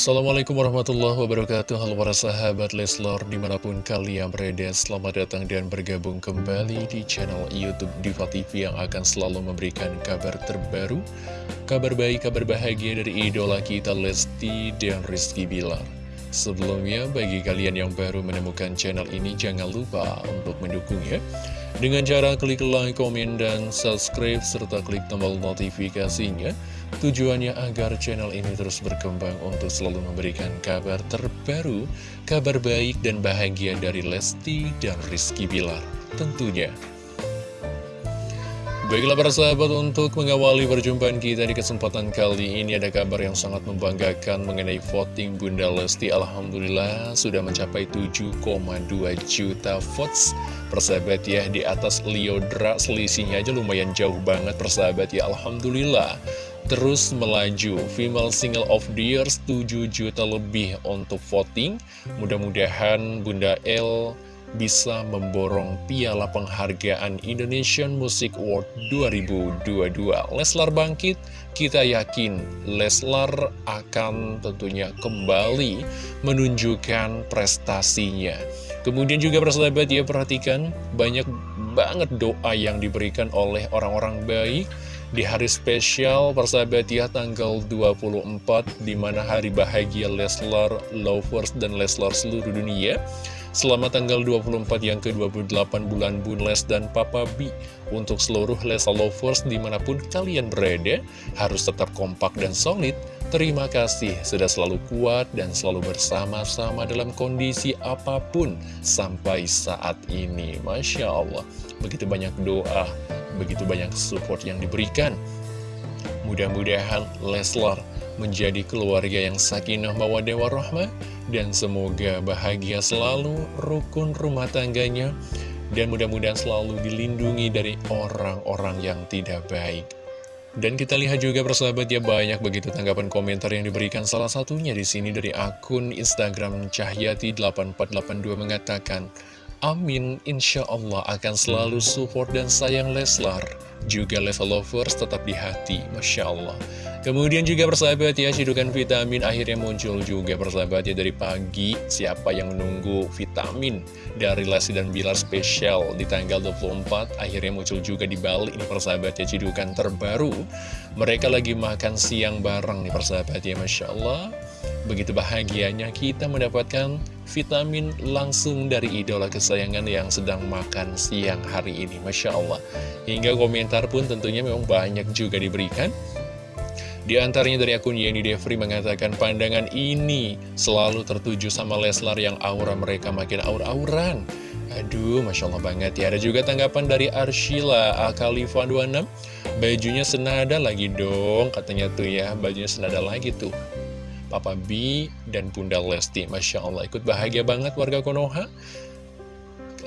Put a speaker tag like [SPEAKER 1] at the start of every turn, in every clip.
[SPEAKER 1] Assalamualaikum warahmatullahi wabarakatuh. Halo para sahabat Leslor Di mana pun kalian berada Selamat datang dan bergabung kembali Di channel Youtube Diva TV Yang akan selalu memberikan kabar terbaru Kabar baik, kabar bahagia Dari idola kita Lesti dan Rizky Bilar. Sebelumnya bagi kalian yang baru menemukan channel ini Jangan lupa untuk mendukungnya Dengan cara klik like, komen, dan subscribe Serta klik tombol notifikasinya Tujuannya agar channel ini terus berkembang untuk selalu memberikan kabar terbaru, kabar baik dan bahagia dari Lesti dan Rizky Bilar tentunya. Baiklah para sahabat untuk mengawali perjumpaan kita di kesempatan kali ini ada kabar yang sangat membanggakan mengenai voting Bunda Lesti. Alhamdulillah sudah mencapai 7,2 juta votes. Persahabat ya di atas Liodra selisihnya aja lumayan jauh banget persahabat ya. Alhamdulillah terus melaju. Female Single of the Year 7 juta lebih untuk voting. Mudah-mudahan Bunda L bisa memborong piala penghargaan Indonesian Music Award 2022 Leslar bangkit, kita yakin Leslar akan tentunya kembali menunjukkan prestasinya. Kemudian juga persahabat ya perhatikan banyak banget doa yang diberikan oleh orang-orang baik di hari spesial persahabat ya tanggal 24 di mana hari bahagia Leslar Lovers dan Leslar seluruh dunia Selamat tanggal 24 yang ke-28 bulan Bunles dan Papa B. Untuk seluruh Leslar Lovers di mana pun kalian berada Harus tetap kompak dan solid Terima kasih sudah selalu kuat dan selalu bersama-sama dalam kondisi apa pun sampai saat ini Masya Allah Begitu banyak doa begitu banyak support yang diberikan. Mudah-mudahan Leslar menjadi keluarga yang sakinah mawadah warahmah dan semoga bahagia selalu rukun rumah tangganya dan mudah-mudahan selalu dilindungi dari orang-orang yang tidak baik. Dan kita lihat juga persahabat ya banyak begitu tanggapan komentar yang diberikan. Salah satunya di sini dari akun Instagram Cahyati8482 mengatakan Amin, insya Allah akan selalu support dan sayang Leslar. Juga level lovers tetap di hati, Masya Allah. Kemudian juga persahabat ya, cidukan vitamin akhirnya muncul juga persahabat ya dari pagi. Siapa yang menunggu vitamin dari Lesti dan Bilar spesial di tanggal 24, akhirnya muncul juga di Bali ini persahabat ya, cidukan terbaru. Mereka lagi makan siang bareng nih persahabat ya, Masya Allah. Begitu bahagianya kita mendapatkan vitamin langsung dari idola kesayangan yang sedang makan siang hari ini Masya Allah Hingga komentar pun tentunya memang banyak juga diberikan di antaranya dari akun Yeni Devri mengatakan pandangan ini selalu tertuju sama Leslar yang aura mereka makin aur-auran. Aduh, Masya Allah banget ya. Ada juga tanggapan dari Arshila Akalifa 26. Bajunya senada lagi dong, katanya tuh ya. Bajunya senada lagi tuh. Papa B dan Bunda Lesti. Masya Allah, ikut bahagia banget warga Konoha.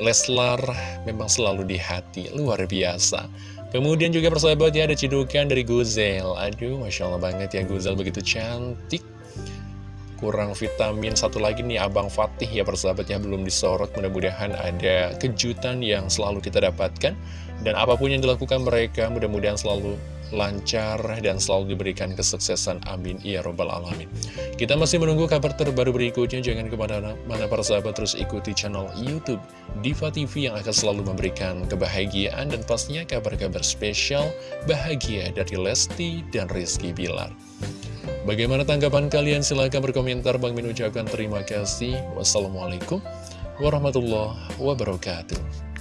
[SPEAKER 1] Leslar memang selalu di hati, luar biasa. Kemudian juga persahabat ya, ada cidukan dari Guzel. Aduh, Masya Allah banget ya, Guzel begitu cantik. Kurang vitamin satu lagi nih Abang Fatih ya persahabatnya belum disorot Mudah-mudahan ada kejutan yang selalu kita dapatkan Dan apa pun yang dilakukan mereka mudah-mudahan selalu lancar dan selalu diberikan kesuksesan. Amin. Ya Robbal Alamin. Kita masih menunggu kabar terbaru berikutnya. Jangan ke mana-mana para sahabat terus ikuti channel Youtube Diva TV yang akan selalu memberikan kebahagiaan dan pastinya kabar-kabar spesial bahagia dari Lesti dan Rizky Bilar. Bagaimana tanggapan kalian? Silahkan berkomentar. Bang Min ucapkan terima kasih. Wassalamualaikum warahmatullahi wabarakatuh.